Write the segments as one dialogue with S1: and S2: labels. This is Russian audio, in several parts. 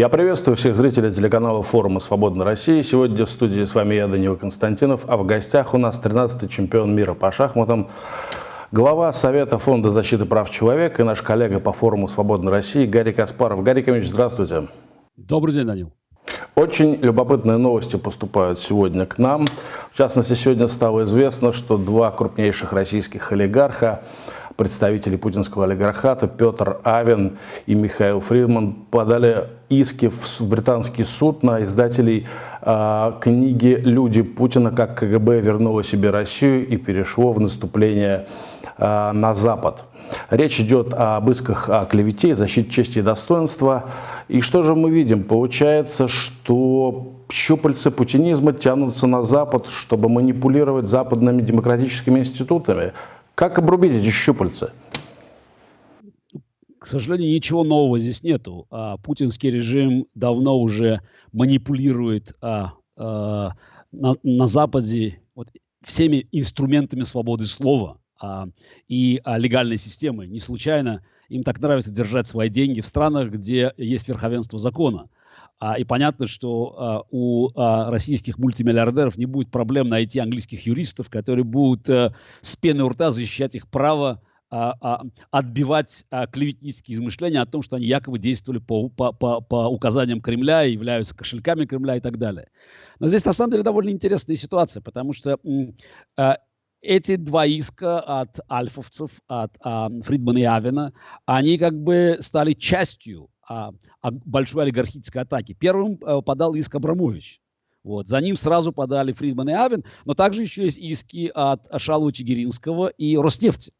S1: Я приветствую всех зрителей телеканала форума «Свободная Россия». Сегодня в студии с вами я, Данила Константинов, а в гостях у нас 13-й чемпион мира по шахматам, глава Совета Фонда защиты прав человека и наш коллега по форуму «Свободная Россия» Гарри Каспаров. Гарри Камович, здравствуйте.
S2: Добрый день, Данил.
S1: Очень любопытные новости поступают сегодня к нам. В частности, сегодня стало известно, что два крупнейших российских олигарха представители путинского олигархата Петр Авен и Михаил Фридман подали иски в британский суд на издателей э, книги «Люди Путина. Как КГБ вернуло себе Россию и перешло в наступление э, на Запад». Речь идет об исках о клевете, защите чести и достоинства. И что же мы видим? Получается, что щупальцы путинизма тянутся на Запад, чтобы манипулировать западными демократическими институтами. Как обрубить эти щупальца?
S2: К сожалению, ничего нового здесь нету. А, путинский режим давно уже манипулирует а, а, на, на Западе вот, всеми инструментами свободы слова а, и а, легальной системы. Не случайно им так нравится держать свои деньги в странах, где есть верховенство закона. А, и понятно, что а, у а, российских мультимиллиардеров не будет проблем найти английских юристов, которые будут а, с пены у рта защищать их право а, а, отбивать а, клеветнические измышления о том, что они якобы действовали по, по, по, по указаниям Кремля, являются кошельками Кремля и так далее. Но здесь на самом деле довольно интересная ситуация, потому что а, эти два иска от альфовцев, от а, Фридмана и Авена, они как бы стали частью а, а большой олигархической атаки. Первым а, подал иск Абрамович. Вот. За ним сразу подали Фридман и Авен, но также еще есть иски от Шалова Чигиринского и Роснефти.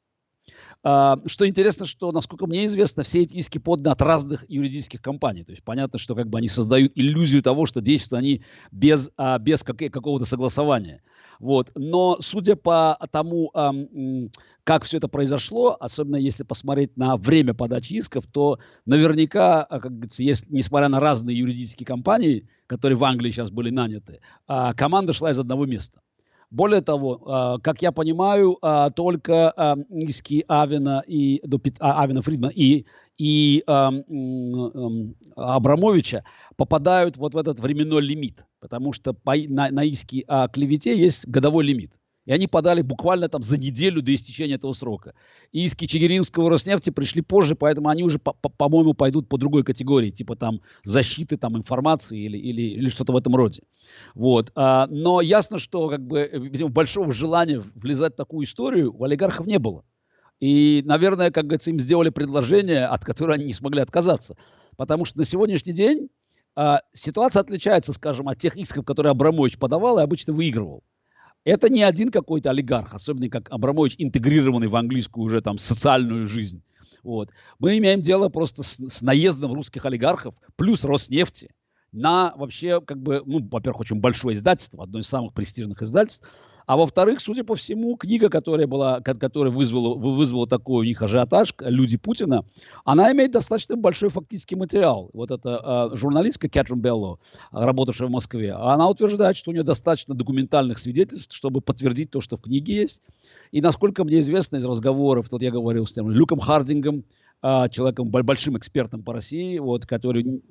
S2: А, что интересно, что, насколько мне известно, все эти иски поданы от разных юридических компаний. То есть понятно, что как бы они создают иллюзию того, что действуют они без, а, без какого-то согласования. Вот. Но судя по тому, как все это произошло, особенно если посмотреть на время подачи исков, то наверняка, а, как говорится, если, несмотря на разные юридические компании, которые в Англии сейчас были наняты, а, команда шла из одного места. Более того, а, как я понимаю, только иски Авена и Авена Фридмана и и Абрамовича попадают вот в этот временной лимит, потому что по, на, на иски о клевете есть годовой лимит. И они подали буквально там за неделю до истечения этого срока. Иски Чигиринского Роснефти пришли позже, поэтому они уже, по-моему, пойдут по другой категории, типа там защиты там, информации или, или, или что-то в этом роде. Вот. А, но ясно, что как бы, видимо, большого желания влезать в такую историю у олигархов не было. И, наверное, как говорится, им сделали предложение, от которого они не смогли отказаться. Потому что на сегодняшний день а, ситуация отличается, скажем, от тех исков, которые Абрамович подавал и обычно выигрывал. Это не один какой-то олигарх, особенно как Абрамович, интегрированный в английскую уже там социальную жизнь. Вот. Мы имеем дело просто с, с наездом русских олигархов плюс Роснефти на вообще, как бы, ну, во-первых, очень большое издательство, одно из самых престижных издательств, а во-вторых, судя по всему, книга, которая, была, которая вызвала, вызвала такой у них ажиотаж, «Люди Путина», она имеет достаточно большой фактический материал. Вот эта э, журналистка Кэтрин Белло, работавшая в Москве, она утверждает, что у нее достаточно документальных свидетельств, чтобы подтвердить то, что в книге есть. И насколько мне известно из разговоров, вот я говорил с тем Люком Хардингом, человеком большим экспертом по России, вот, который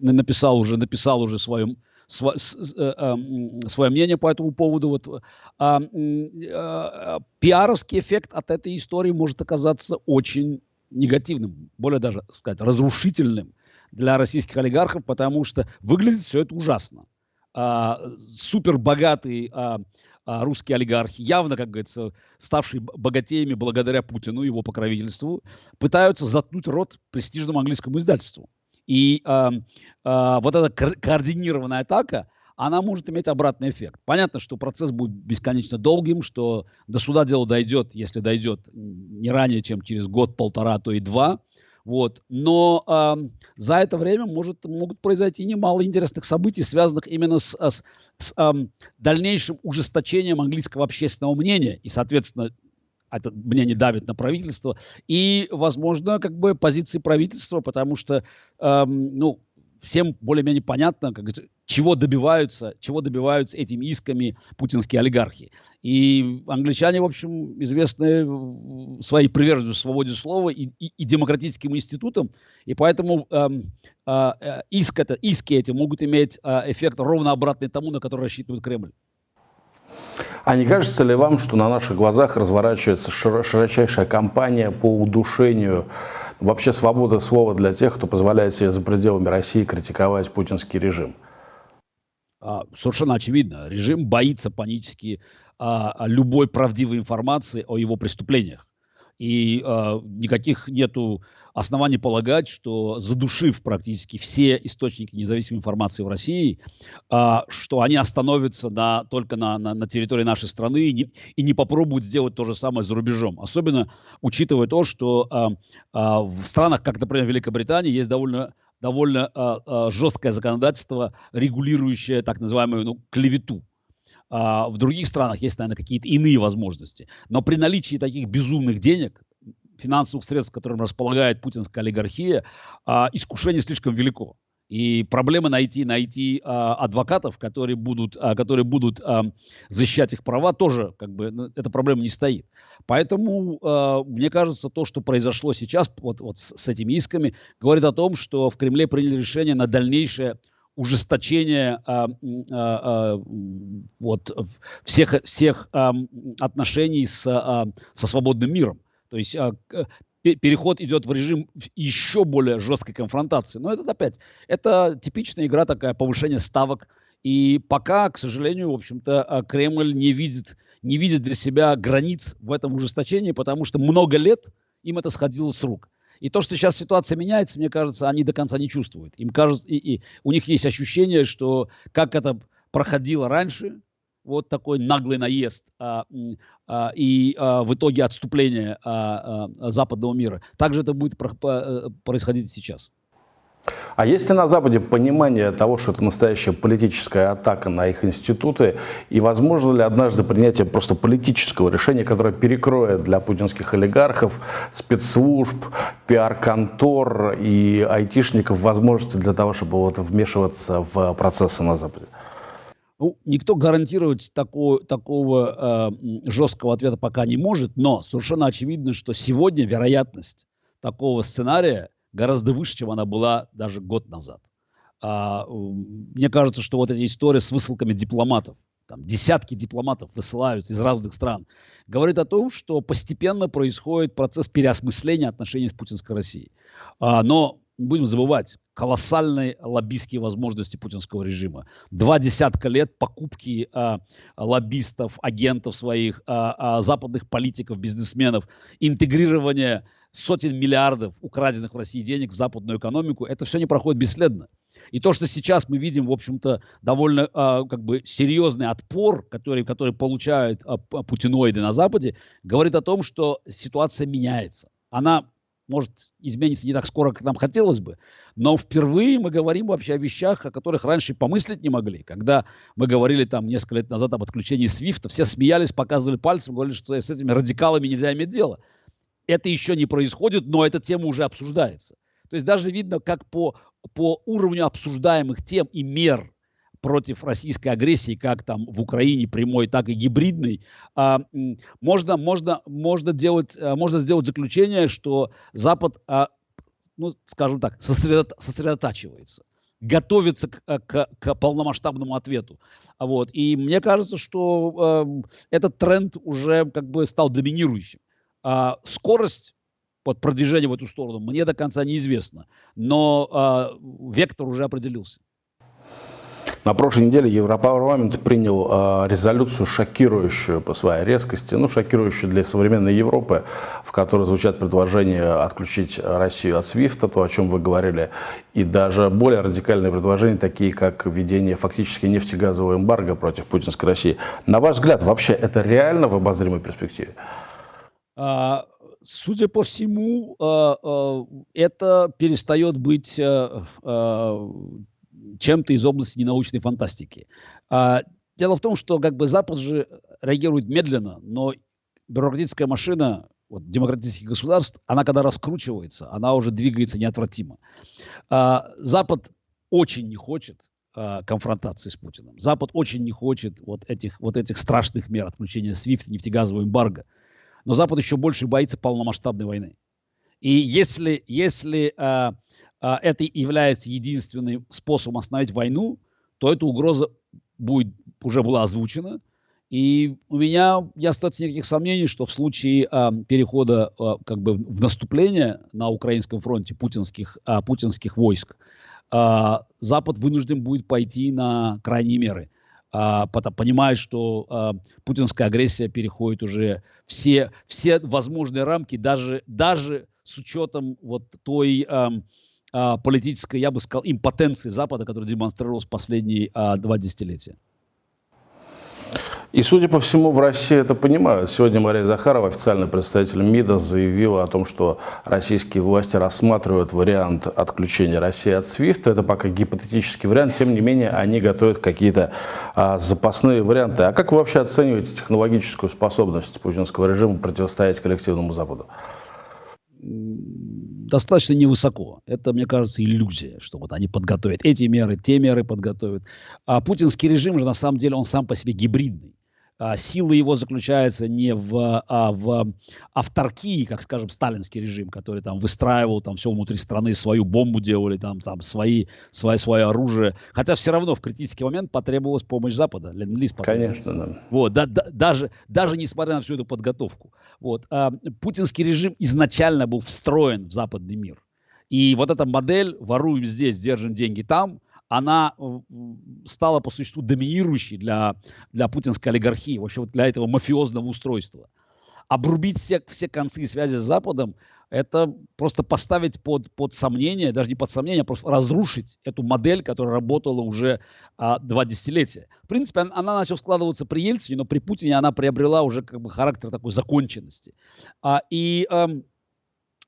S2: написал уже, написал уже свое, свое, свое мнение по этому поводу. Вот, а, а, пиаровский эффект от этой истории может оказаться очень негативным, более даже сказать разрушительным для российских олигархов, потому что выглядит все это ужасно. А, супер богатый а, а, русские олигархи, явно, как говорится, ставшие богатеями благодаря Путину, его покровительству, пытаются заткнуть рот престижному английскому издательству. И э, э, вот эта координированная атака, она может иметь обратный эффект. Понятно, что процесс будет бесконечно долгим, что до суда дело дойдет, если дойдет, не ранее, чем через год, полтора, то и два. Вот. Но э, за это время может, могут произойти немало интересных событий, связанных именно с, с, с э, дальнейшим ужесточением английского общественного мнения. И, соответственно, это мнение давит на правительство. И, возможно, как бы позиции правительства, потому что, э, ну, всем более-менее понятно, как, чего добиваются, чего добиваются этими исками путинские олигархи. И англичане, в общем, известны своей приверженностью свободе слова и, и, и демократическим институтам, и поэтому эм, э, э, иск это, иски эти могут иметь э, эффект ровно обратный тому, на который рассчитывает Кремль.
S1: А не кажется ли вам, что на наших глазах разворачивается широчайшая кампания по удушению вообще свободы слова для тех, кто позволяет себе за пределами России критиковать путинский режим?
S2: А, совершенно очевидно. Режим боится панически а, любой правдивой информации о его преступлениях. И а, никаких нету оснований полагать, что задушив практически все источники независимой информации в России, а, что они остановятся на, только на, на, на территории нашей страны и не, и не попробуют сделать то же самое за рубежом. Особенно учитывая то, что а, а, в странах, как, например, Великобритания, есть довольно довольно а, а, жесткое законодательство, регулирующее так называемую ну, клевету. А, в других странах есть, наверное, какие-то иные возможности. Но при наличии таких безумных денег, финансовых средств, которым располагает путинская олигархия, а, искушение слишком велико. И проблема найти, найти а, адвокатов, которые будут, а, которые будут защищать их права, тоже как бы ну, эта проблема не стоит. Поэтому мне кажется, то, что произошло сейчас вот, вот с, с этими исками, говорит о том, что в Кремле приняли решение на дальнейшее ужесточение а, а, а, вот, всех, всех а, отношений с, а, со свободным миром. То есть а, переход идет в режим еще более жесткой конфронтации. Но это опять, это типичная игра такая, повышение ставок. И пока, к сожалению, в общем-то, а, Кремль не видит, не видит для себя границ в этом ужесточении, потому что много лет им это сходило с рук. И то, что сейчас ситуация меняется, мне кажется, они до конца не чувствуют. Им кажется, и, и у них есть ощущение, что как это проходило раньше, вот такой наглый наезд а, а, и а, в итоге отступление а, а, западного мира. Также это будет про, по, э, происходить сейчас.
S1: А есть ли на Западе понимание того, что это настоящая политическая атака на их институты, и возможно ли однажды принятие просто политического решения, которое перекроет для путинских олигархов, спецслужб, пиар-контор и айтишников возможности для того, чтобы вот вмешиваться в процессы на Западе?
S2: Ну, никто гарантировать такого, такого э, жесткого ответа пока не может, но совершенно очевидно, что сегодня вероятность такого сценария гораздо выше, чем она была даже год назад. А, мне кажется, что вот эта история с высылками дипломатов, там десятки дипломатов высылаются из разных стран, говорит о том, что постепенно происходит процесс переосмысления отношений с путинской Россией. А, но не будем забывать, колоссальные лоббистские возможности путинского режима. Два десятка лет покупки а, лоббистов, агентов своих, а, а, западных политиков, бизнесменов, интегрирование сотен миллиардов украденных в России денег в западную экономику, это все не проходит бесследно. И то, что сейчас мы видим, в общем-то, довольно а, как бы серьезный отпор, который, который получают а, путиноиды на Западе, говорит о том, что ситуация меняется. Она может измениться не так скоро, как нам хотелось бы, но впервые мы говорим вообще о вещах, о которых раньше помыслить не могли. Когда мы говорили там несколько лет назад об отключении Свифта, все смеялись, показывали пальцем, говорили, что с этими радикалами нельзя иметь дело. Это еще не происходит, но эта тема уже обсуждается. То есть даже видно, как по, по уровню обсуждаемых тем и мер против российской агрессии, как там в Украине прямой, так и гибридной, а, можно, можно, можно, делать, а, можно сделать заключение, что Запад, а, ну, скажем так, сосредо, сосредотачивается готовится к, к, к полномасштабному ответу. Вот. И мне кажется, что э, этот тренд уже как бы стал доминирующим. А скорость вот, продвижения в эту сторону мне до конца неизвестна, но э, вектор уже определился.
S1: На прошлой неделе Европарламент принял э, резолюцию, шокирующую по своей резкости, ну, шокирующую для современной Европы, в которой звучат предложения отключить Россию от СВИФТа, то, о чем вы говорили, и даже более радикальные предложения, такие как введение фактически нефтегазового эмбарго против путинской России. На ваш взгляд, вообще это реально в обозримой перспективе?
S2: А, судя по всему, а, а, это перестает быть чем-то из области ненаучной фантастики. А, дело в том, что как бы Запад же реагирует медленно, но бюрократическая машина вот, демократических государств, она когда раскручивается, она уже двигается неотвратимо. А, Запад очень не хочет э, конфронтации с Путиным. Запад очень не хочет вот этих, вот этих страшных мер отключения SWIFT, нефтегазового эмбарго. Но Запад еще больше боится полномасштабной войны. И если, если э, это является единственным способом остановить войну, то эта угроза будет, уже была озвучена. И у меня не остается никаких сомнений, что в случае э, перехода э, как бы в наступление на украинском фронте путинских, э, путинских войск, э, Запад вынужден будет пойти на крайние меры а, понимает, что а, путинская агрессия переходит уже все, все возможные рамки, даже, даже с учетом вот той а, а, политической, я бы сказал, импотенции Запада, которая демонстрировалась последние а, два десятилетия.
S1: И, судя по всему, в России это понимают. Сегодня Мария Захарова, официальный представитель МИДа, заявила о том, что российские власти рассматривают вариант отключения России от СВИФТ. Это пока гипотетический вариант, тем не менее они готовят какие-то а, запасные варианты. А как вы вообще оцениваете технологическую способность путинского режима противостоять коллективному Западу?
S2: Достаточно невысоко. Это, мне кажется, иллюзия, что вот они подготовят эти меры, те меры подготовят. А путинский режим же на самом деле он сам по себе гибридный. А, сила его заключается не в, а в авторкии, как, скажем, сталинский режим, который там выстраивал там все внутри страны, свою бомбу делали, там, там свои, свое, свое оружие. Хотя все равно в критический момент потребовалась помощь Запада. Ленд-лиз
S1: Конечно, да.
S2: Вот, да, да, даже, даже несмотря на всю эту подготовку. Вот, а, путинский режим изначально был встроен в западный мир. И вот эта модель «воруем здесь, держим деньги там», она э, стала по существу доминирующей для, для путинской олигархии, вообще вот для этого мафиозного устройства. Обрубить все, все концы связи с Западом – это просто поставить под, под сомнение, даже не под сомнение, а просто разрушить эту модель, которая работала уже а, два десятилетия. В принципе, она, она начала складываться при Ельцине, но при Путине она приобрела уже как бы характер такой законченности. А, и а,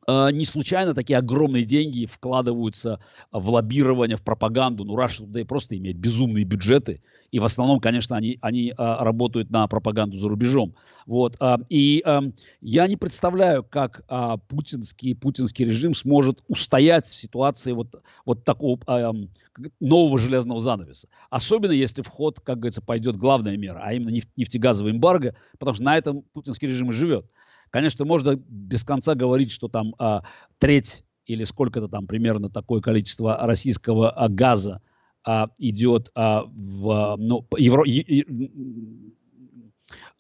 S2: не случайно такие огромные деньги вкладываются в лоббирование, в пропаганду. Ну, Russia Today просто имеет безумные бюджеты. И в основном, конечно, они, они а, работают на пропаганду за рубежом. Вот. А, и а, я не представляю, как а, путинский, путинский режим сможет устоять в ситуации вот, вот такого а, нового железного занавеса. Особенно если в ход, как говорится, пойдет главная мера, а именно нефтегазовый эмбарго, потому что на этом путинский режим и живет. Конечно, можно без конца говорить, что там а, треть или сколько-то там примерно такое количество российского а, газа а, идет а, в ну, евро,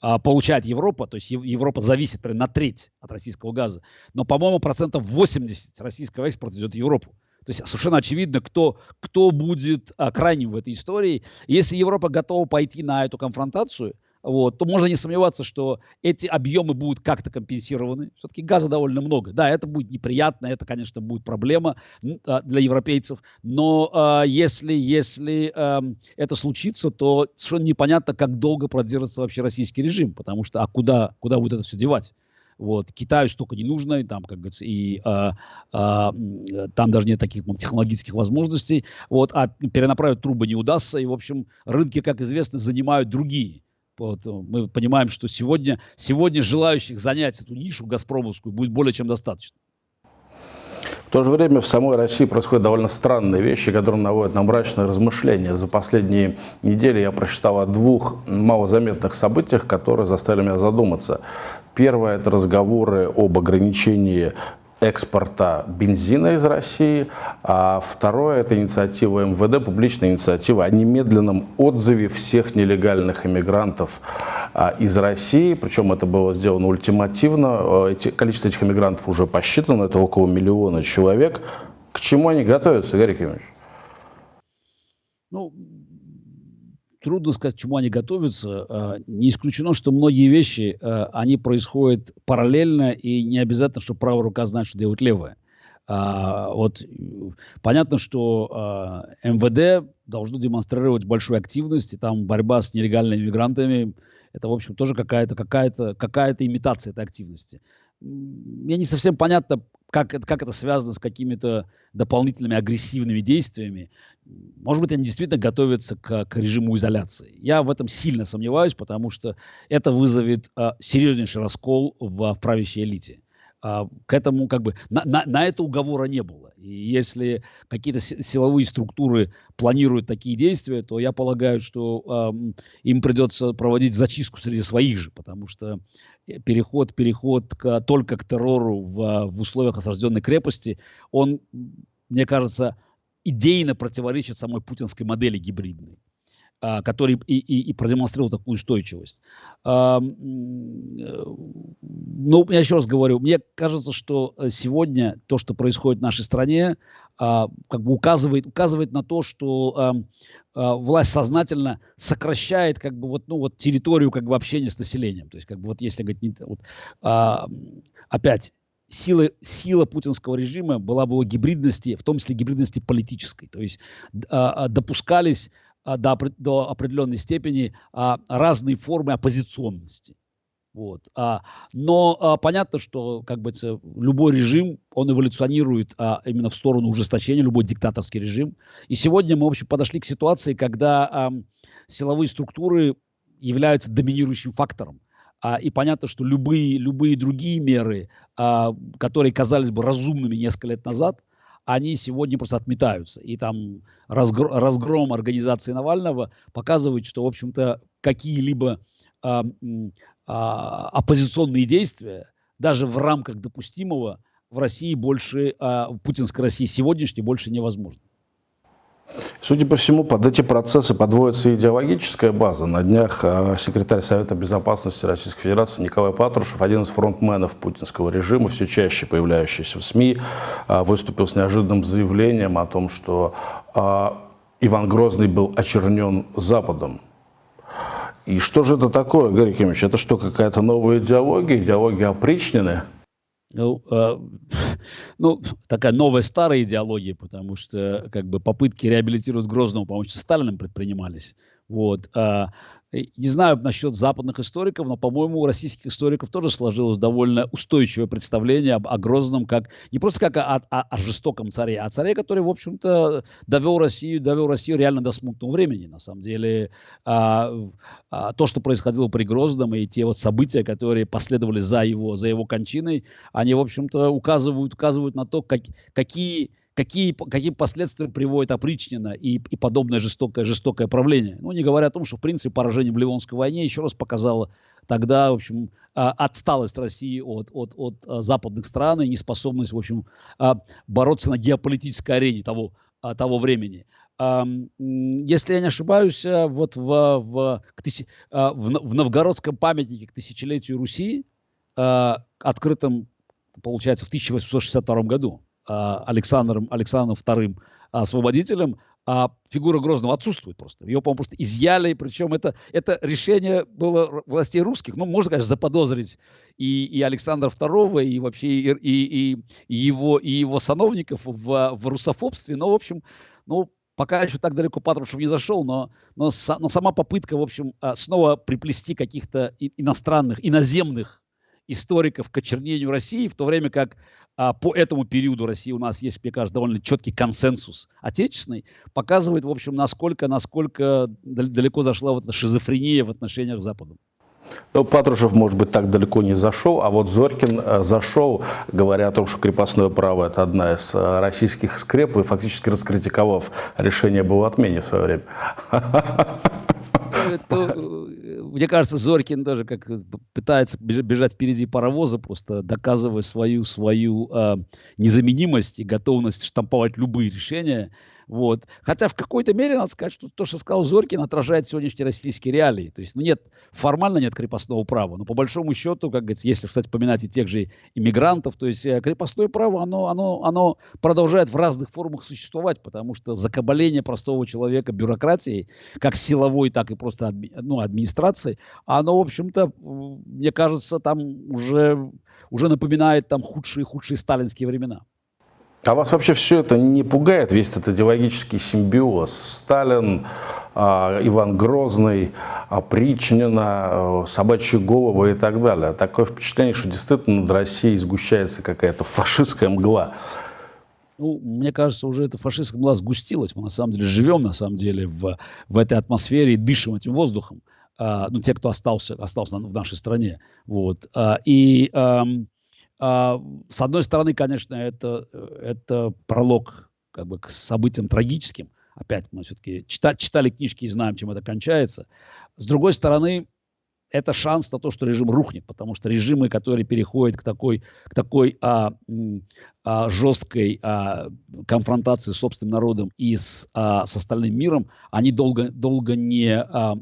S2: а, получает Европа, то есть Европа зависит примерно на треть от российского газа, но, по-моему, процентов 80 российского экспорта идет в Европу. То есть совершенно очевидно, кто, кто будет а, крайним в этой истории. Если Европа готова пойти на эту конфронтацию – вот, то можно не сомневаться, что эти объемы будут как-то компенсированы. Все-таки газа довольно много. Да, это будет неприятно, это, конечно, будет проблема а, для европейцев. Но а, если, если а, это случится, то совершенно непонятно, как долго продержится вообще российский режим, потому что а куда, куда будет это все девать? Вот. Китаю столько не нужно, и там, как говорится, и а, а, там даже нет таких технологических возможностей. Вот. А перенаправить трубы не удастся. И, в общем, рынки, как известно, занимают другие. Вот, мы понимаем, что сегодня, сегодня желающих занять эту нишу газпромовскую будет более чем достаточно.
S1: В то же время в самой России происходят довольно странные вещи, которые наводят на мрачные размышления. За последние недели я прочитал о двух малозаметных событиях, которые заставили меня задуматься. Первое – это разговоры об ограничении экспорта бензина из России, а второе – это инициатива МВД, публичная инициатива о немедленном отзыве всех нелегальных иммигрантов а, из России, причем это было сделано ультимативно, э, Эти, количество этих иммигрантов уже посчитано, это около миллиона человек. К чему они готовятся, Игорь Кимович?
S2: Ну, трудно сказать, к чему они готовятся. А, не исключено, что многие вещи, а, они происходят параллельно, и не обязательно, что правая рука знает, что делать левая. А, вот понятно, что МВД должно демонстрировать большую активность, и там борьба с нелегальными мигрантами, это, в общем, тоже какая-то какая -то, какая -то имитация этой активности. Мне не совсем понятно, как, это, как это связано с какими-то дополнительными агрессивными действиями. Может быть, они действительно готовятся к, к режиму изоляции. Я в этом сильно сомневаюсь, потому что это вызовет а, серьезнейший раскол в, в правящей элите. А, к этому как бы на, на, на это уговора не было. И если какие-то силовые структуры планируют такие действия, то я полагаю, что э, им придется проводить зачистку среди своих же, потому что э, переход, переход к, только к террору в, в условиях осажденной крепости, он, мне кажется, идейно противоречит самой путинской модели гибридной. А, который и, и, и продемонстрировал такую устойчивость. А, ну, я еще раз говорю, мне кажется, что э, сегодня то, что происходит в нашей стране, а, как бы указывает, указывает на то, что власть сознательно сокращает как бы вот, ну, вот территорию как бы общения с населением. То есть как бы вот если говорить, вот, опять, сила, сила путинского режима была в его гибридности, в том числе гибридности политической. То есть допускались а, до, до определенной степени а, разные формы оппозиционности. Вот. А, но а, понятно, что как бы, любой режим, он эволюционирует а, именно в сторону ужесточения, любой диктаторский режим. И сегодня мы, в общем, подошли к ситуации, когда а, силовые структуры являются доминирующим фактором. А, и понятно, что любые, любые другие меры, а, которые казались бы разумными несколько лет назад, они сегодня просто отметаются. И там разгром, разгром организации Навального показывает, что, в общем-то, какие-либо оппозиционные действия, даже в рамках допустимого, в России больше, а, в путинской России сегодняшней больше невозможно.
S1: Судя по всему, под эти процессы подводится идеологическая база. На днях э, секретарь Совета Безопасности Российской Федерации Николай Патрушев, один из фронтменов путинского режима, все чаще появляющийся в СМИ, выступил с неожиданным заявлением о том, что Иван Грозный был очернен Западом. И что же это такое, Гарри Кимович? Это что, какая-то новая идеология, идеология опричнины?
S2: Ну, э, ну, такая новая старая идеология, потому что как бы попытки реабилитировать Грозного, по-моему, Сталиным предпринимались. Вот. А не знаю насчет западных историков, но, по-моему, у российских историков тоже сложилось довольно устойчивое представление об, о Грозном, как не просто как о, о, о жестоком царе, а царе, который, в общем-то, довел Россию, довел Россию реально до смутного времени. На самом деле, а, а, то, что происходило при Грозном, и те вот события, которые последовали за его, за его кончиной, они, в общем-то, указывают, указывают на то, как, какие какие, какие последствия приводит опричнина и, и подобное жестокое, жестокое правление. Ну, не говоря о том, что, в принципе, поражение в Ливонской войне еще раз показало тогда, в общем, а, отсталость России от, от, от а, западных стран и неспособность, в общем, а, бороться на геополитической арене того, того времени. Если я не ошибаюсь, вот в, в, в, новгородском памятнике к тысячелетию Руси, открытом, получается, в 1862 году, Александром, Александром II освободителем, а фигура Грозного отсутствует просто. Ее, по-моему, просто изъяли, причем это, это решение было властей русских. Ну, можно, конечно, заподозрить и, и Александра II, и вообще и, и, и, его, и его сановников в, в русофобстве, но, в общем, ну, пока еще так далеко Патрушев не зашел, но, но, но сама попытка, в общем, а, снова приплести каких-то иностранных, иноземных историков к очернению России, в то время как а, по этому периоду России у нас есть, мне кажется, довольно четкий консенсус отечественный, показывает, в общем, насколько, насколько далеко зашла вот эта шизофрения в отношениях с Западом.
S1: Ну, Патрушев, может быть, так далеко не зашел, а вот Зорькин э, зашел, говоря о том, что крепостное право – это одна из э, российских скреп, и фактически раскритиковав решение об его отмене в свое время.
S2: это, э, мне кажется, Зорькин даже как пытается бежать впереди паровоза, просто доказывая свою, свою э, незаменимость и готовность штамповать любые решения. Вот. Хотя в какой-то мере, надо сказать, что то, что сказал Зорькин, отражает сегодняшние российские реалии. То есть, ну нет, формально нет крепостного права, но по большому счету, как говорится, если, кстати, поминать и тех же иммигрантов, то есть э, крепостное право, оно, оно, оно продолжает в разных формах существовать, потому что закабаление простого человека бюрократией, как силовой, так и просто адми, ну, администрацией, оно, в общем-то, мне кажется, там уже, уже напоминает там худшие-худшие сталинские времена.
S1: А вас вообще все это не пугает, весь этот идеологический симбиоз? Сталин, а, Иван Грозный, Причнина, э, собачьи головы и так далее. Такое впечатление, что действительно над Россией сгущается какая-то фашистская мгла.
S2: Ну, мне кажется, уже эта фашистская мгла сгустилась. Мы на самом деле живем на самом деле в, в этой атмосфере и дышим этим воздухом. А, ну, те, кто остался, остался в нашей стране. Вот. А, и... А, А, с одной стороны, конечно, это, это пролог как бы, к событиям трагическим. Опять мы все-таки читали, читали книжки и знаем, чем это кончается. С другой стороны, это шанс на то, что режим рухнет, потому что режимы, которые переходят к такой, к такой а, а, жесткой а, конфронтации с собственным народом и с, а, с остальным миром, они долго, долго не а,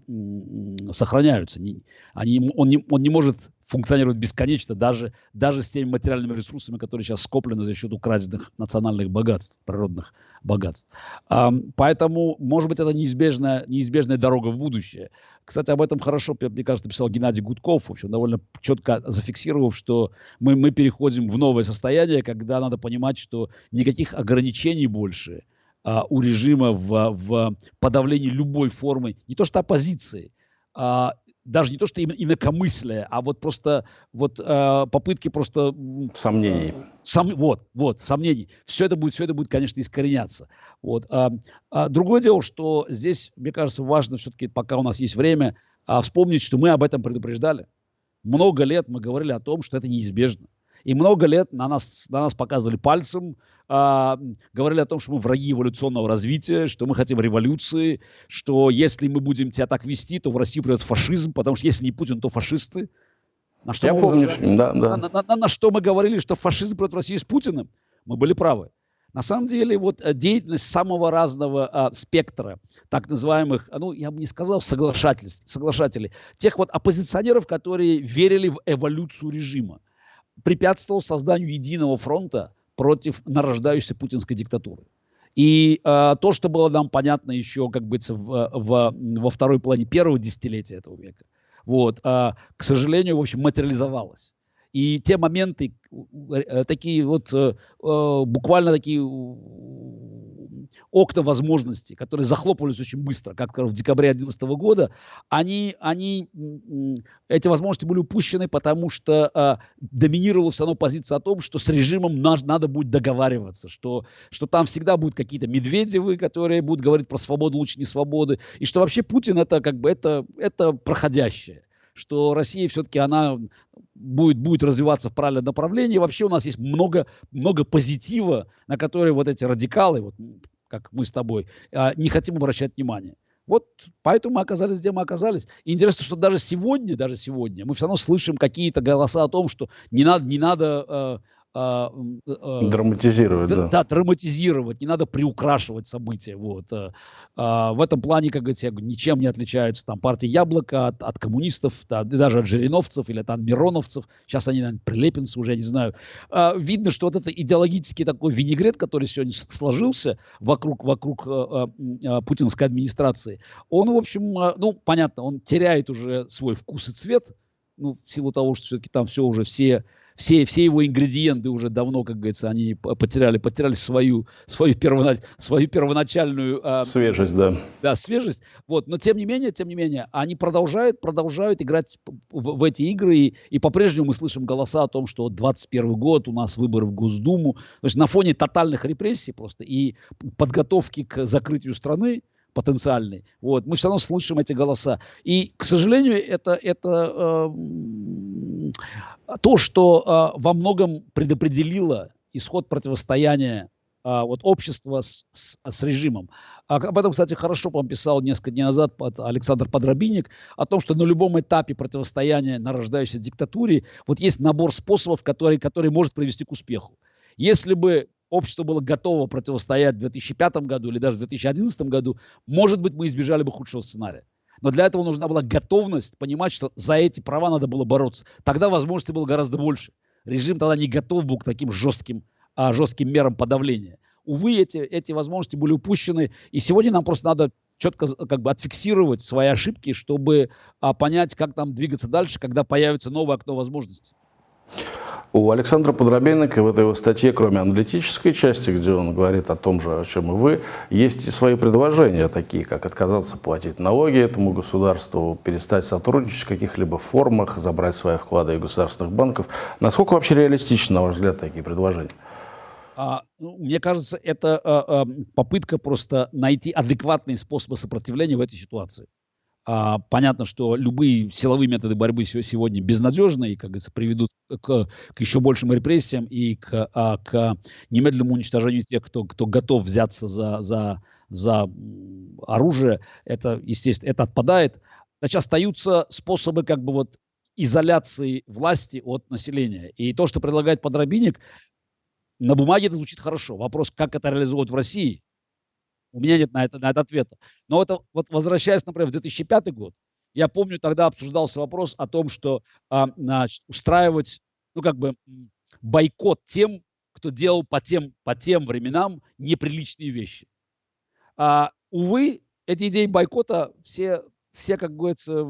S2: сохраняются. Не, они, он, не, он не может функционировать бесконечно, даже, даже с теми материальными ресурсами, которые сейчас скоплены за счет украденных национальных богатств, природных богатств. Поэтому, может быть, это неизбежная, неизбежная дорога в будущее. Кстати, об этом хорошо, мне кажется, писал Геннадий Гудков, в общем, довольно четко зафиксировав, что мы, мы переходим в новое состояние, когда надо понимать, что никаких ограничений больше а, у режима в, в подавлении любой формы, не то что оппозиции, а, даже не то, что инакомыслие, а вот просто вот э, попытки просто...
S1: Сомнений.
S2: Э, сом, вот, вот, сомнений. Все это будет, все это будет, конечно, искореняться. Вот. А, а другое дело, что здесь, мне кажется, важно все-таки, пока у нас есть время, а, вспомнить, что мы об этом предупреждали. Много лет мы говорили о том, что это неизбежно. И много лет на нас, на нас показывали пальцем, а, говорили о том, что мы враги эволюционного развития, что мы хотим революции, что если мы будем тебя так вести, то в Россию придет фашизм, потому что если не Путин, то фашисты.
S1: На что Я помню, да, да.
S2: На, на, на, на что мы говорили, что фашизм придет в Россию с Путиным? Мы были правы. На самом деле, вот э, деятельность самого разного а, спектра, так называемых, ну, я бы не сказал соглашателей, соглашателей, тех вот оппозиционеров, которые верили в эволюцию режима, препятствовал созданию единого фронта против нарождающейся путинской диктатуры. И э, то, что было нам понятно еще, как бы, в, в, во второй половине первого десятилетия этого века, вот, э, к сожалению, в общем, материализовалось. И те моменты, э, такие вот, э, э, буквально такие окна возможностей, которые захлопывались очень быстро, как в декабре 2011 года, они, они, эти возможности были упущены, потому что э, доминировала все равно позиция о том, что с режимом наш, надо будет договариваться, что, что там всегда будут какие-то Медведевы, которые будут говорить про свободу лучше не свободы, и что вообще Путин это как бы это, это проходящее что Россия все-таки она будет, будет развиваться в правильном направлении. Вообще у нас есть много, много позитива, на которые вот эти радикалы, вот как мы с тобой, а, не хотим обращать внимание. Вот поэтому мы оказались, где мы оказались. И интересно, что даже сегодня, даже сегодня мы все равно слышим какие-то голоса о том, что не надо, не надо а,
S1: а, а, драматизировать, да.
S2: Да, драматизировать, не надо приукрашивать события. Вот. А, а, в этом плане, как говорится, ничем не отличаются там партия Яблоко от, от коммунистов, да, даже от жириновцев или от мироновцев. Сейчас они, наверное, прилепинцы уже, я не знаю. Видно, что вот это идеологический такой винегрет, который сегодня сложился вокруг, вокруг а, а, путинской администрации, он, в общем, ну, понятно, он теряет уже свой вкус и цвет, ну, в силу того, что все-таки там все уже все все, все его ингредиенты уже давно, как говорится, они потеряли, потеряли свою, свою, первонач, свою первоначальную...
S1: А, свежесть, да.
S2: Да, свежесть. Вот. Но тем не менее, тем не менее, они продолжают, продолжают играть в, в эти игры, и, и по-прежнему мы слышим голоса о том, что 21 год, у нас выборы в Госдуму. То есть на фоне тотальных репрессий просто и подготовки к закрытию страны, потенциальный. Вот, мы все равно слышим эти голоса. И, к сожалению, это, это э, то, что э, во многом предопределило исход противостояния э, вот, общества с, с, с режимом. А, об этом, кстати, хорошо по писал несколько дней назад Александр Подробинник, о том, что на любом этапе противостояния нарождающейся диктатуре вот есть набор способов, который, который может привести к успеху. Если бы общество было готово противостоять в 2005 году или даже в 2011 году, может быть, мы избежали бы худшего сценария. Но для этого нужна была готовность понимать, что за эти права надо было бороться. Тогда возможностей было гораздо больше. Режим тогда не готов был к таким жестким, а, жестким мерам подавления. Увы, эти, эти возможности были упущены. И сегодня нам просто надо четко как бы отфиксировать свои ошибки, чтобы а, понять, как нам двигаться дальше, когда появится новое окно возможностей.
S1: У Александра Подробенника в этой его статье, кроме аналитической части, где он говорит о том же, о чем и вы, есть и свои предложения, такие как отказаться платить налоги этому государству, перестать сотрудничать в каких-либо формах, забрать свои вклады из государственных банков. Насколько вообще реалистичны, на ваш взгляд, такие предложения?
S2: А, ну, мне кажется, это а, а, попытка просто найти адекватные способы сопротивления в этой ситуации. А, понятно, что любые силовые методы борьбы сегодня безнадежны и, как говорится, приведут к, к еще большим репрессиям и к, а, к немедленному уничтожению тех, кто, кто готов взяться за, за, за оружие. Это, естественно, это отпадает. Значит, остаются способы как бы вот изоляции власти от населения. И то, что предлагает подробинник, на бумаге это звучит хорошо. Вопрос, как это реализовывать в России, у меня нет на это, на это ответа. Но это, вот возвращаясь, например, в 2005 год, я помню, тогда обсуждался вопрос о том, что а, значит, устраивать, ну, как бы, бойкот тем, кто делал по тем, по тем временам неприличные вещи. А, увы, эти идеи бойкота все, все, как говорится,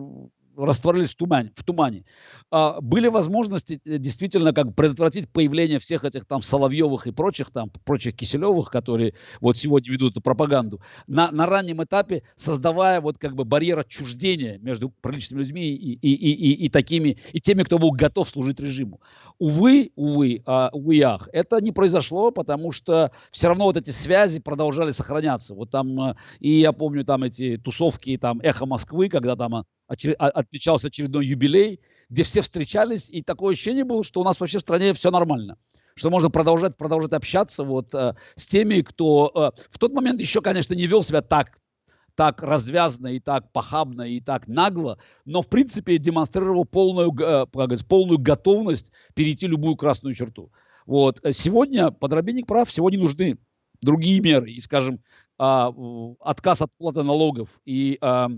S2: растворились в тумане. В тумане. А, были возможности э, действительно как предотвратить появление всех этих там Соловьевых и прочих там, прочих Киселевых, которые вот сегодня ведут эту пропаганду, на, на раннем этапе создавая вот как бы барьер отчуждения между приличными людьми и, и, и, и, и такими, и теми, кто был готов служить режиму. Увы, увы, а, увы, ах, это не произошло, потому что все равно вот эти связи продолжали сохраняться. Вот там, э, и я помню там эти тусовки, там «Эхо Москвы», когда там очер... отмечался очередной юбилей, где все встречались, и такое ощущение было, что у нас вообще в стране все нормально что можно продолжать, продолжать общаться вот э, с теми, кто э, в тот момент еще, конечно, не вел себя так, так развязно и так похабно и так нагло, но в принципе демонстрировал полную, э, полную готовность перейти любую красную черту. Вот. Сегодня подробинник прав, сегодня нужны другие меры, и, скажем, э, отказ от платы налогов и э,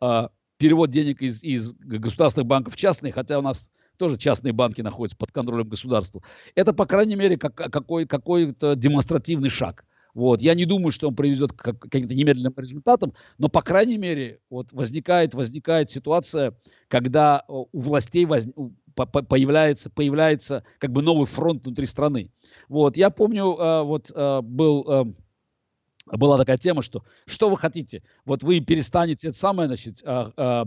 S2: э, перевод денег из, из государственных банков в частные, хотя у нас тоже частные банки находятся под контролем государства. Это, по крайней мере, как, какой, какой-то демонстративный шаг. Вот. Я не думаю, что он приведет к каким-то немедленным результатам, но, по крайней мере, вот возникает, возникает ситуация, когда у властей воз... появляется, появляется как бы новый фронт внутри страны. Вот. Я помню, э, вот э, был э, была такая тема, что что вы хотите? Вот вы перестанете это самое, значит, а, а,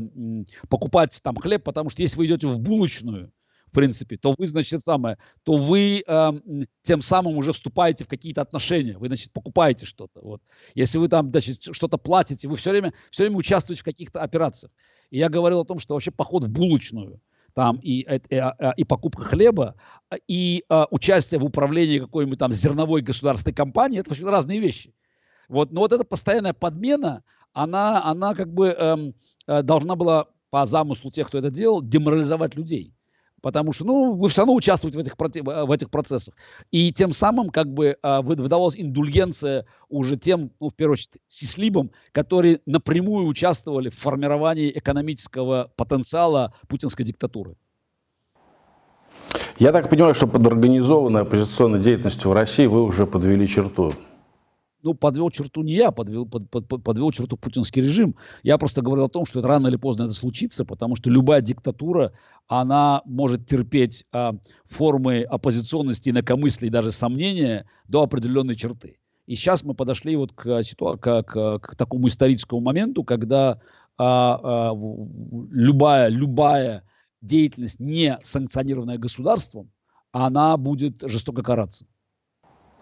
S2: покупать там хлеб, потому что если вы идете в булочную, в принципе, то вы, значит, самое, то вы э, тем самым уже вступаете в какие-то отношения, вы, значит, покупаете что-то. Вот. Если вы там, значит, что-то платите, вы все время, все время участвуете в каких-то операциях. И я говорил о том, что вообще поход в булочную, там и, и, э, э, и покупка хлеба, и а, участие в управлении какой-нибудь там зерновой государственной компанией, это вообще разные вещи. Вот, но вот эта постоянная подмена, она, она как бы эм, э, должна была по замыслу тех, кто это делал, деморализовать людей. Потому что, ну, вы все равно участвуете в этих, в этих процессах. И тем самым, как бы, э, выдавалась индульгенция уже тем, ну, в первую очередь, сислибам, которые напрямую участвовали в формировании экономического потенциала путинской диктатуры.
S1: Я так понимаю, что под организованной оппозиционной деятельностью в России вы уже подвели черту
S2: ну, подвел черту не я, подвел, под, под, подвел черту путинский режим. Я просто говорил о том, что это рано или поздно это случится, потому что любая диктатура, она может терпеть а, формы оппозиционности, инакомыслия и даже сомнения до определенной черты. И сейчас мы подошли вот к, ситуа- к, к, к такому историческому моменту, когда а, а, любая, любая деятельность, не санкционированная государством, она будет жестоко караться.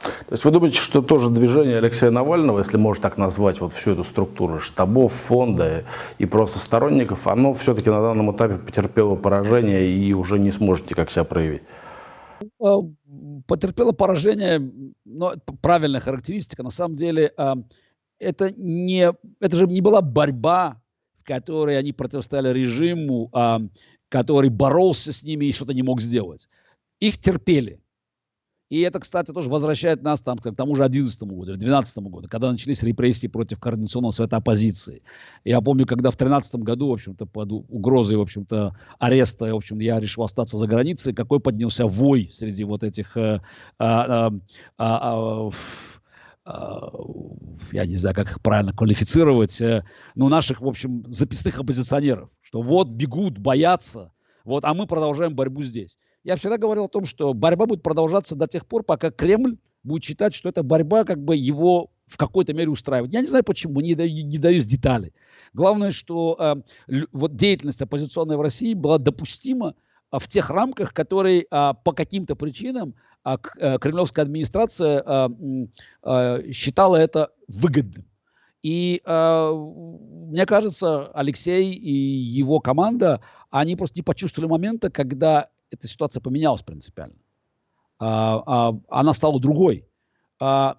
S1: То есть вы думаете, что тоже движение Алексея Навального, если можно так назвать вот всю эту структуру штабов, фонда и просто сторонников, оно все-таки на данном этапе потерпело поражение и уже не сможет никак себя проявить?
S2: А, потерпело поражение, но правильная характеристика. На самом деле а, это, не, это же не была борьба, в которой они противостояли режиму, а, который боролся с ними и что-то не мог сделать. Их терпели. И это, кстати, тоже возвращает нас там, к тому же 11 году или 12 году, когда начались репрессии против Координационного совета оппозиции. Я помню, когда в 13 году, в общем-то, под угрозой, в общем-то, ареста, в общем, я решил остаться за границей, какой поднялся вой среди вот этих э, а, а, я не знаю, как их правильно квалифицировать, э, но наших, в общем, записных оппозиционеров, что вот бегут, боятся, вот, а мы продолжаем борьбу здесь я всегда говорил о том, что борьба будет продолжаться до тех пор, пока Кремль будет считать, что эта борьба как бы его в какой-то мере устраивает. Я не знаю почему, не, даю, не даюсь детали. Главное, что э, вот деятельность оппозиционная в России была допустима э, в тех рамках, которые э, по каким-то причинам э, э, кремлевская администрация э, э, считала это выгодным. И э, мне кажется, Алексей и его команда, они просто не почувствовали момента, когда эта ситуация поменялась принципиально. А, а, она стала другой. А,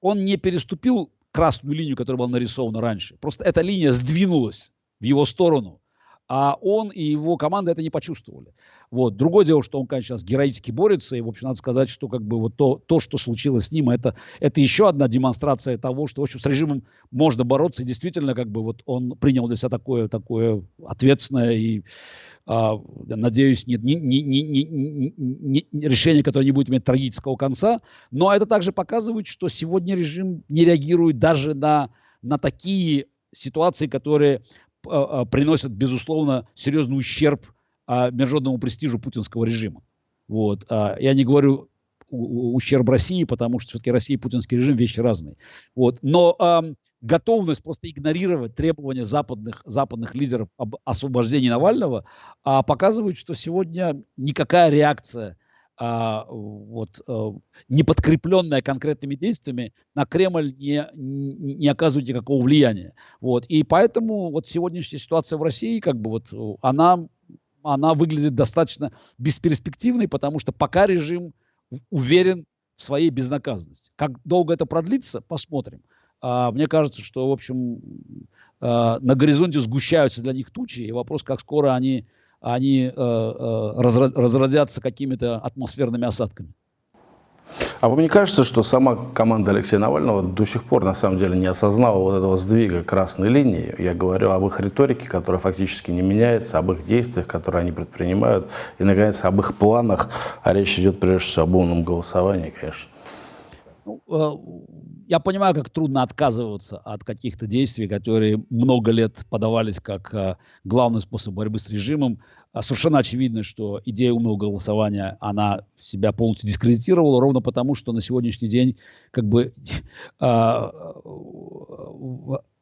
S2: он не переступил красную линию, которая была нарисована раньше. Просто эта линия сдвинулась в его сторону а он и его команда это не почувствовали. Вот. Другое дело, что он, конечно, сейчас героически борется, и, в общем, надо сказать, что как бы вот то, то что случилось с ним, это, это еще одна демонстрация того, что, в общем, с режимом можно бороться, и действительно, как бы вот он принял для себя такое, такое ответственное и, надеюсь, нет, не, не, не, не, не, решение, которое не будет иметь трагического конца, но это также показывает, что сегодня режим не реагирует даже на, на такие ситуации, которые а, а, приносят, безусловно, серьезный ущерб а, международному престижу путинского режима. Вот. Я не говорю ущерб России, потому что все-таки Россия и путинский режим вещи разные. Вот. Но готовность просто игнорировать требования западных, западных лидеров об освобождении Навального э, показывает, что сегодня никакая реакция а, вот, а, не подкрепленная конкретными действиями, на Кремль не, не, не оказывает никакого влияния. Вот. И поэтому вот сегодняшняя ситуация в России, как бы вот, она, она выглядит достаточно бесперспективной, потому что пока режим уверен в своей безнаказанности. Как долго это продлится, посмотрим. А, мне кажется, что, в общем, а, на горизонте сгущаются для них тучи, и вопрос, как скоро они они э, э, разразятся какими-то атмосферными осадками.
S1: А вам не кажется, что сама команда Алексея Навального до сих пор на самом деле не осознала вот этого сдвига красной линии? Я говорю об их риторике, которая фактически не меняется, об их действиях, которые они предпринимают, и, наконец, об их планах. А речь идет прежде всего об умном голосовании, конечно.
S2: Ну, э, я понимаю, как трудно отказываться от каких-то действий, которые много лет подавались как а, главный способ борьбы с режимом. А совершенно очевидно, что идея умного голосования, она себя полностью дискредитировала, ровно потому, что на сегодняшний день как бы а,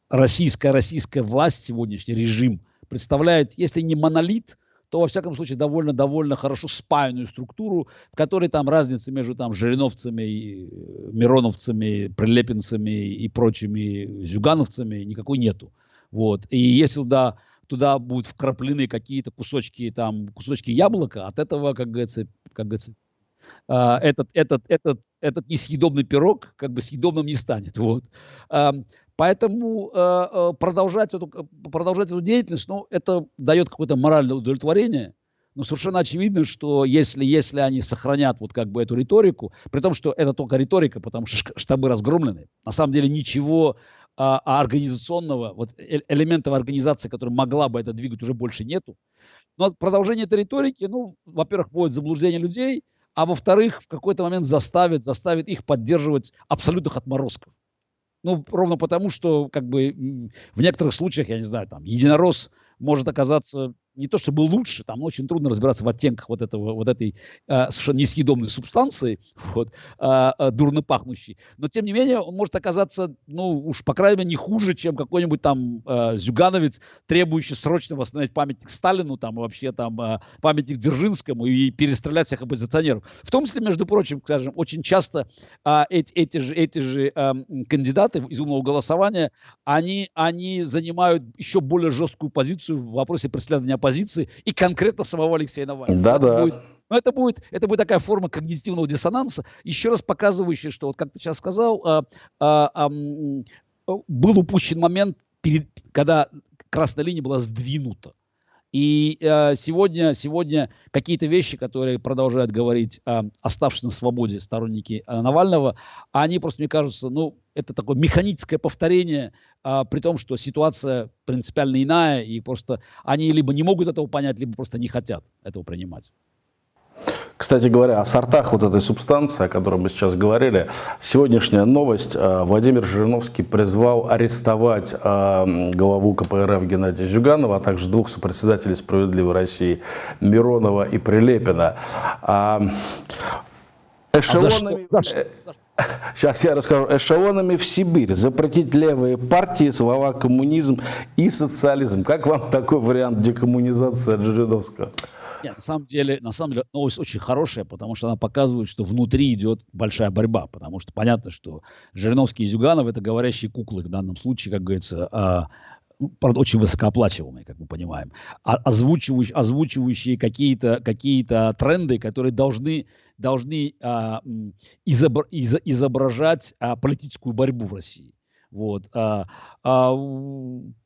S2: российская, российская власть, сегодняшний режим представляет, если не монолит, то, во всяком случае, довольно-довольно хорошо спаянную структуру, в которой там разницы между там жириновцами, и э, мироновцами, прилепинцами и прочими зюгановцами никакой нету. Вот. И если туда, туда будут вкраплены какие-то кусочки, там, кусочки яблока, от этого, как говорится, как говорится Uh, этот, этот, этот, этот несъедобный пирог как бы съедобным не станет. Вот. Поэтому э, э, продолжать, эту, э, продолжать эту деятельность, ну, это дает какое-то моральное удовлетворение. Но совершенно очевидно, что если, если они сохранят вот как бы эту риторику, при том, что это только риторика, потому что штабы разгромлены, на самом деле ничего а, а организационного, вот элементов организации, которая могла бы это двигать, уже больше нету. Но продолжение этой риторики, ну, во-первых, вводит в заблуждение людей, а во-вторых, в какой-то момент заставит, заставит их поддерживать абсолютных отморозков. Ну, ровно потому, что как бы в некоторых случаях, я не знаю, там, единорос может оказаться не то чтобы лучше, там очень трудно разбираться в оттенках вот, этого, вот этой э, совершенно несъедобной субстанции, вот, э, э, дурно пахнущей. Но, тем не менее, он может оказаться, ну, уж, по крайней мере, не хуже, чем какой-нибудь там э, зюгановец, требующий срочно восстановить памятник Сталину, там, и вообще там э, памятник Дзержинскому и перестрелять всех оппозиционеров. В том числе, между прочим, скажем, очень часто э, эти, эти же, эти же э, кандидаты из умного голосования, они, они занимают еще более жесткую позицию в вопросе преследования позиции и конкретно самого Алексея Навального.
S1: Да, да.
S2: Будет, но это будет, это будет такая форма когнитивного диссонанса, еще раз показывающая, что, вот как ты сейчас сказал, а, а, а, был упущен момент, перед, когда красная линия была сдвинута. И э, сегодня, сегодня какие-то вещи, которые продолжают говорить э, оставшиеся на свободе сторонники э, Навального, они просто, мне кажется, ну, это такое механическое повторение, э, при том, что ситуация принципиально иная, и просто они либо не могут этого понять, либо просто не хотят этого принимать.
S1: Кстати говоря, о сортах вот этой субстанции, о которой мы сейчас говорили, сегодняшняя новость. Э, Владимир Жириновский призвал арестовать э, главу КПРФ Геннадия Зюганова, а также двух сопредседателей «Справедливой России» Миронова и Прилепина. А, эшелонами... А? За что? Сейчас я расскажу. Эшелонами в Сибирь. Запретить левые партии, слова коммунизм и социализм. Как вам такой вариант декоммунизации от Жириновского?
S2: Нет, на самом деле, на самом деле новость очень хорошая, потому что она показывает, что внутри идет большая борьба, потому что понятно, что Жириновский и Зюганов это говорящие куклы в данном случае, как говорится, а, ну, правда, очень высокооплачиваемые, как мы понимаем, а, озвучивающие, озвучивающие какие-то какие тренды, которые должны, должны а, изобр, из, изображать а, политическую борьбу в России. Вот. А, а,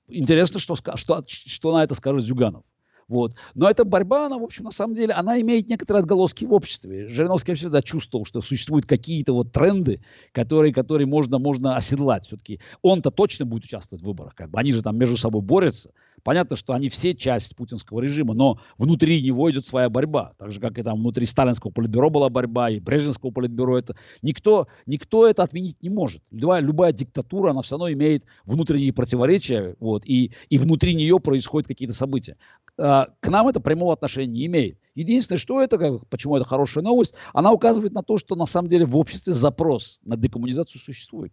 S2: интересно, что, что, что на это скажет Зюганов. Вот. Но эта борьба, она, в общем, на самом деле, она имеет некоторые отголоски в обществе. Жириновский всегда чувствовал, что существуют какие-то вот тренды, которые, которые можно, можно оседлать. Все-таки он-то точно будет участвовать в выборах. Как бы. Они же там между собой борются. Понятно, что они все часть путинского режима, но внутри него идет своя борьба. Так же, как и там внутри сталинского политбюро была борьба, и брежневского политбюро. Это... Никто, никто это отменить не может. Любая, любая диктатура, она все равно имеет внутренние противоречия, вот, и, и внутри нее происходят какие-то события. А, к нам это прямого отношения не имеет. Единственное, что это, как, почему это хорошая новость, она указывает на то, что на самом деле в обществе запрос на декоммунизацию существует.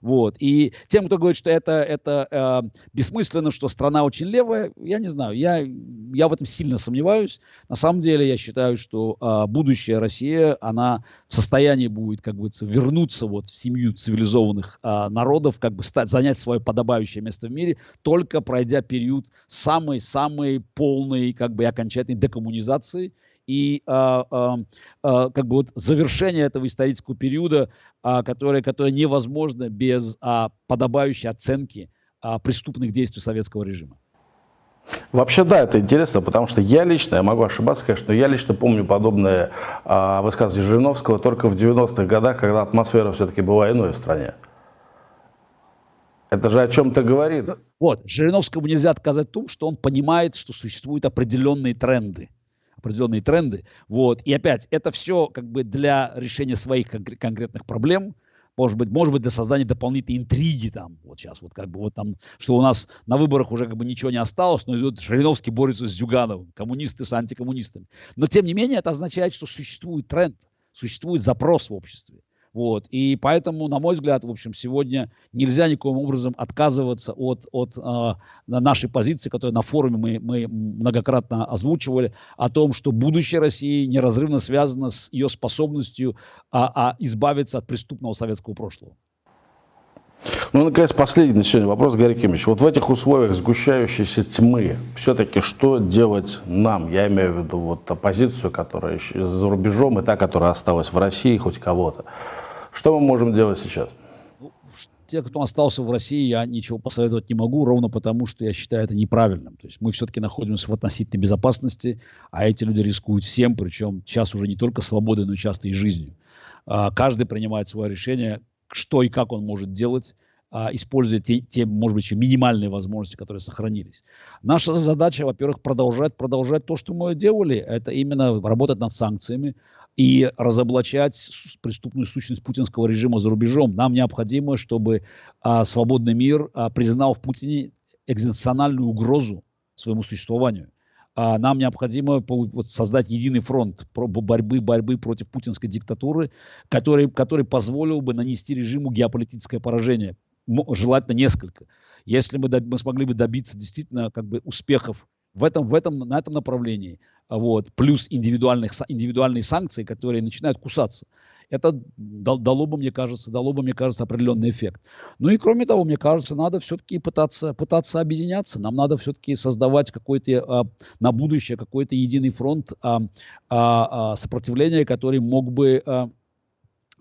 S2: Вот. И тем, кто говорит, что это, это э, бессмысленно, что страна очень левая, я не знаю, я, я в этом сильно сомневаюсь. На самом деле я считаю, что э, будущая Россия, она в состоянии будет, как бы, вернуться вот в семью цивилизованных э, народов, как бы стать, занять свое подобающее место в мире, только пройдя период самой-самой полной, как бы, окончательной декоммунизации – и а, а, а, как бы вот завершение этого исторического периода, а, которое, которое невозможно без а, подобающей оценки а, преступных действий советского режима.
S1: Вообще, да, это интересно, потому что я лично, я могу ошибаться, конечно, но я лично помню подобное а, высказывание Жириновского только в 90-х годах, когда атмосфера все-таки была иной в стране. Это же о чем-то говорит.
S2: Вот, Жириновскому нельзя отказать в том, что он понимает, что существуют определенные тренды определенные тренды. Вот. И опять, это все как бы для решения своих конкр- конкретных проблем, может быть, может быть, для создания дополнительной интриги там, вот сейчас, вот как бы вот там, что у нас на выборах уже как бы ничего не осталось, но идет Жириновский борется с Зюгановым, коммунисты с антикоммунистами. Но тем не менее это означает, что существует тренд, существует запрос в обществе. Вот. И поэтому, на мой взгляд, в общем, сегодня нельзя никаким образом отказываться от, от э, нашей позиции, которую на форуме мы, мы многократно озвучивали, о том, что будущее России неразрывно связано с ее способностью а, а избавиться от преступного советского прошлого.
S1: Ну, наконец, последний на сегодня вопрос, Гарри Кимович. Вот в этих условиях сгущающейся тьмы, все-таки что делать нам? Я имею в виду вот оппозицию, которая за рубежом, и та, которая осталась в России, хоть кого-то. Что мы можем делать сейчас?
S2: Ну, те, кто остался в России, я ничего посоветовать не могу, ровно потому, что я считаю это неправильным. То есть мы все-таки находимся в относительной безопасности, а эти люди рискуют всем, причем сейчас уже не только свободой, но часто и жизнью. А, каждый принимает свое решение, что и как он может делать, а, используя те, те, может быть, еще минимальные возможности, которые сохранились. Наша задача, во-первых, продолжать, продолжать то, что мы делали, это именно работать над санкциями и разоблачать преступную сущность путинского режима за рубежом. Нам необходимо, чтобы а, свободный мир а, признал в Путине экзистенциальную угрозу своему существованию а нам необходимо создать единый фронт борьбы, борьбы против путинской диктатуры, который, который позволил бы нанести режиму геополитическое поражение, желательно несколько. Если мы, мы смогли бы добиться действительно как бы успехов в этом, в этом, на этом направлении, вот, плюс индивидуальных, индивидуальные санкции, которые начинают кусаться, это дало бы, мне кажется, дало бы, мне кажется, определенный эффект. Ну и кроме того, мне кажется, надо все-таки пытаться, пытаться объединяться. Нам надо все-таки создавать какой-то а, на будущее какой-то единый фронт а, а, сопротивления, который мог бы,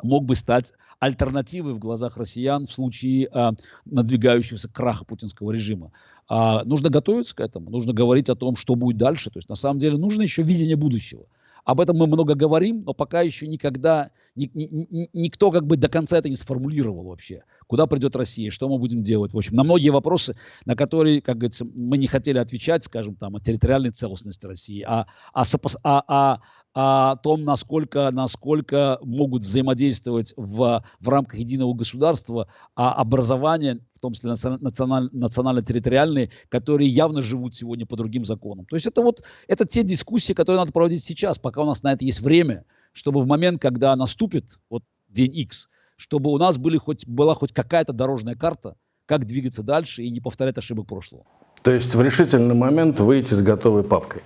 S2: мог бы стать альтернативой в глазах россиян в случае а, надвигающегося краха путинского режима. А, нужно готовиться к этому, нужно говорить о том, что будет дальше. То есть на самом деле нужно еще видение будущего. Об этом мы много говорим, но пока еще никогда ни, ни, ни, никто как бы до конца это не сформулировал вообще. Куда придет Россия, что мы будем делать. В общем, на многие вопросы, на которые, как говорится, мы не хотели отвечать, скажем, там, о территориальной целостности России, а, а, а, а, о том, насколько, насколько могут взаимодействовать в, в рамках единого государства а образование, в том числе националь, национально-территориальные, которые явно живут сегодня по другим законам. То есть это вот это те дискуссии, которые надо проводить сейчас, пока у нас на это есть время, чтобы в момент, когда наступит вот день X, чтобы у нас были хоть, была хоть какая-то дорожная карта, как двигаться дальше и не повторять ошибок прошлого.
S1: То есть в решительный момент выйти с готовой папкой.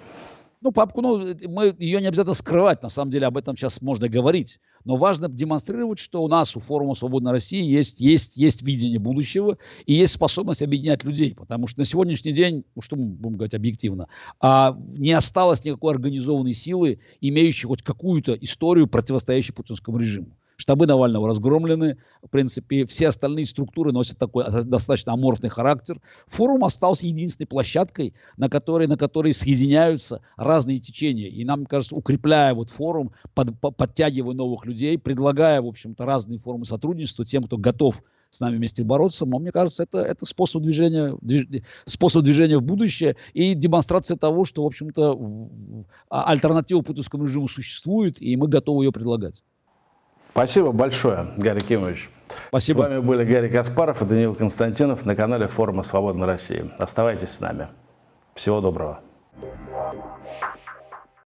S2: Ну, папку, ну, мы ее не обязательно скрывать, на самом деле об этом сейчас можно говорить. Но важно демонстрировать, что у нас, у форума «Свободной России» есть, есть, есть видение будущего и есть способность объединять людей. Потому что на сегодняшний день, ну, что мы будем говорить объективно, а, не осталось никакой организованной силы, имеющей хоть какую-то историю, противостоящей путинскому режиму штабы Навального разгромлены, в принципе, все остальные структуры носят такой достаточно аморфный характер. Форум остался единственной площадкой, на которой, на которой соединяются разные течения. И нам кажется, укрепляя вот форум, под, подтягивая новых людей, предлагая, в общем-то, разные формы сотрудничества тем, кто готов с нами вместе бороться, но мне кажется, это, это способ, движения, движ, способ движения в будущее и демонстрация того, что, в общем-то, а, альтернатива путинскому режиму существует, и мы готовы ее предлагать.
S1: Спасибо большое, Гарри Кимович.
S2: Спасибо.
S1: С вами были Гарри Каспаров и Даниил Константинов на канале Форума Свободной России. Оставайтесь с нами. Всего доброго.